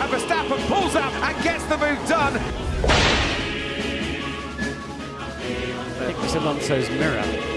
and Verstappen pulls out and gets the move done. I think it's Alonso's mirror